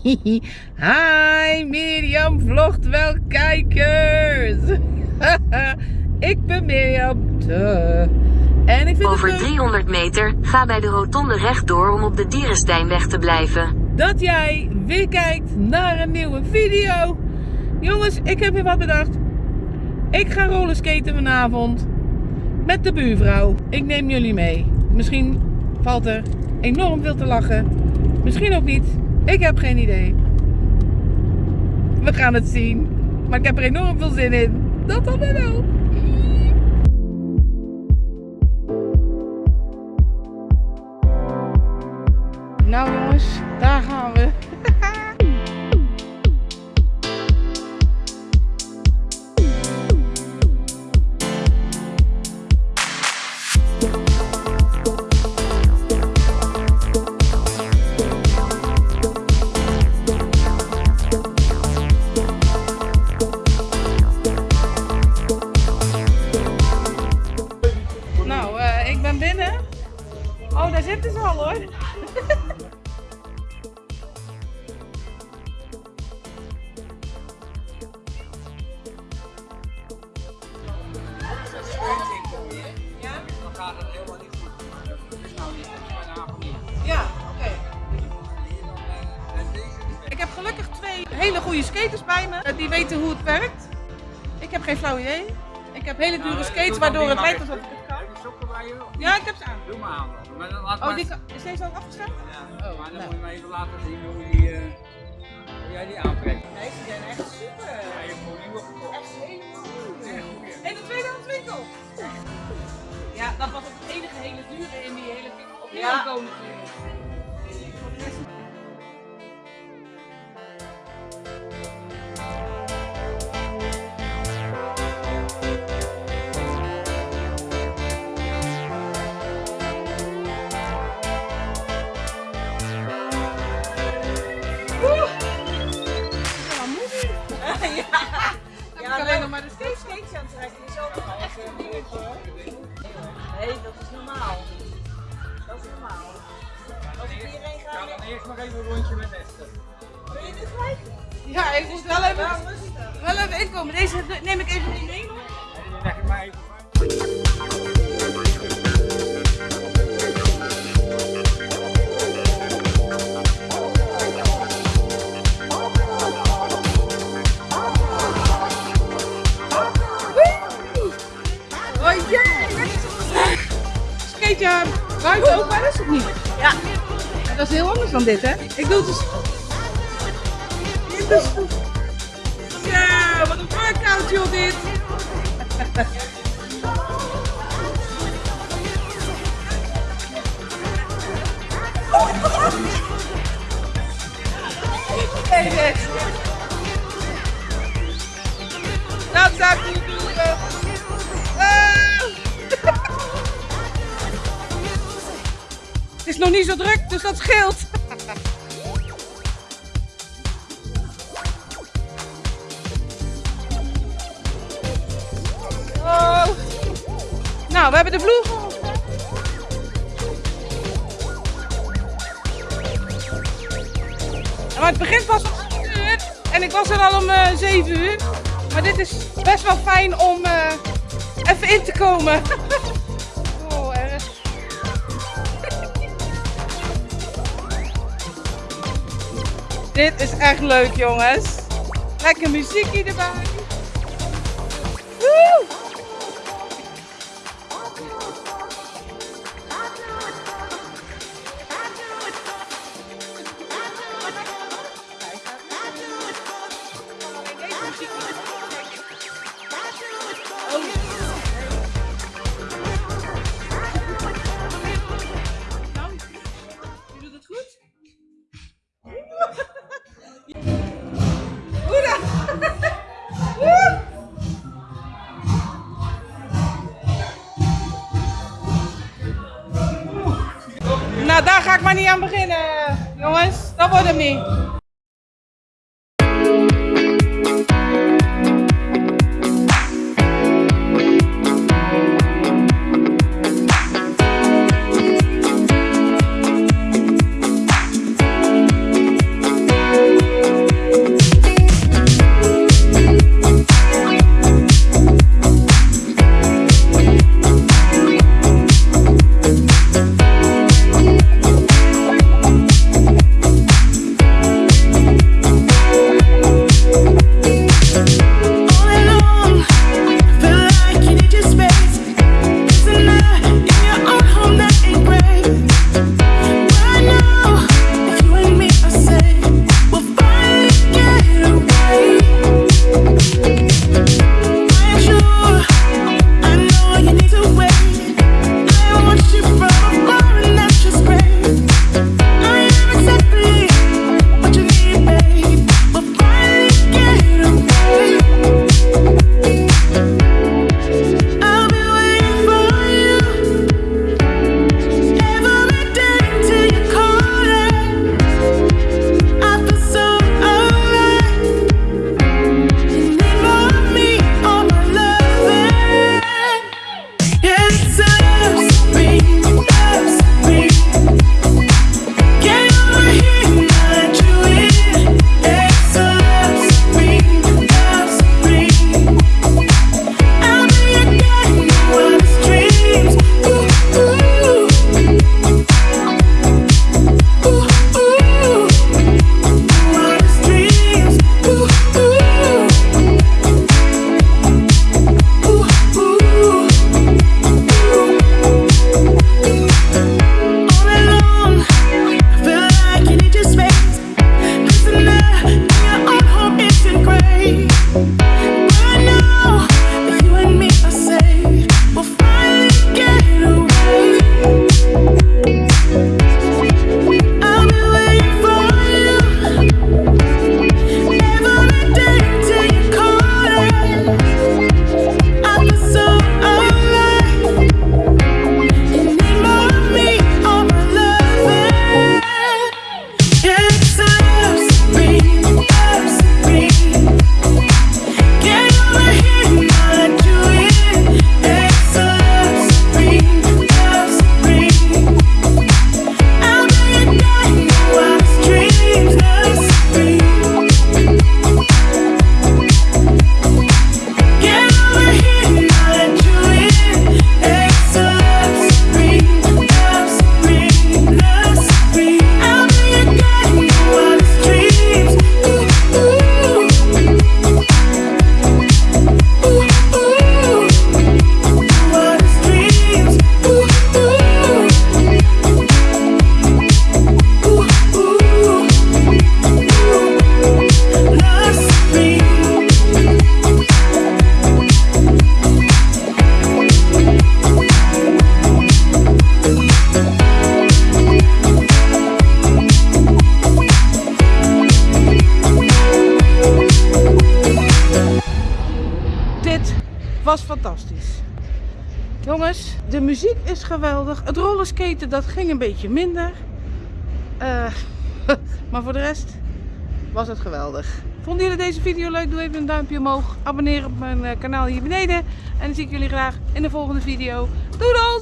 Hi Mirjam vlogt wel kijkers. ik ben Mirjam. Duh. En ik vind Over het leuk 300 meter, ga bij de rotonde rechtdoor om op de Dierensteinweg te blijven. dat jij weer kijkt naar een nieuwe video. Jongens, ik heb weer wat bedacht. Ik ga rollerskaten vanavond met de buurvrouw. Ik neem jullie mee. Misschien valt er enorm veel te lachen. Misschien ook niet. Ik heb geen idee. We gaan het zien. Maar ik heb er enorm veel zin in. Dat dan wel. Nou jongens, daar Ja, oké. Ik heb gelukkig twee hele goede skaters bij me. eh, Die weten hoe het werkt. Ik heb geen flauw idee. Ik heb hele dure skates waardoor het lijkt alsof ik sokken bij je? Ja, ik heb ze aan. Doe maar aan. Maar dan laat Oh, maar- die is deze al afgesteld? Ja, Oh, maar dan nou. moet je maar even laten zien hoe, die, eh, hoe jij die aantrekt. Nee, ze zijn echt super. Ja, je hebt gewoon nieuwe gekocht. Echt helemaal goed. In de tweedehands winkel. Ja, dat was het enige hele dure in die hele winkel. Op Ja. komen natuurlijk. Eerst nog even een rondje met Esther. wil je dit gelijk? Ja, ik moet wel even, wel even inkomen. Deze neem ik even niet mee. dan leg je maar even is heel anders dan dit, hè? Ik doe het dus. Ja, wat een workout, joh, dit! Nee, nee. Dat is nog niet zo druk, dus dat scheelt. Oh. Nou, we hebben de vloer. Maar het begint pas om 8 uur en ik was er al om eh 7 uur. Maar dit is best wel fijn om eh, even in te komen. dit is echt leuk, jongens. Lekker muziekje erbij. Woe! Ga ik maar niet aan beginnen, jongens. Dat wordt hem niet. me. isn't there? Yeah, hope it's in gray. Fantastisch. Jongens, de muziek is geweldig. Het rollerskaten dat ging een beetje minder. Eh, maar voor de rest was het geweldig. Vonden jullie deze video leuk? Doe even een duimpje omhoog. Abonneer op mijn eh, kanaal hier beneden. En dan zie ik jullie graag in de volgende video. Doei!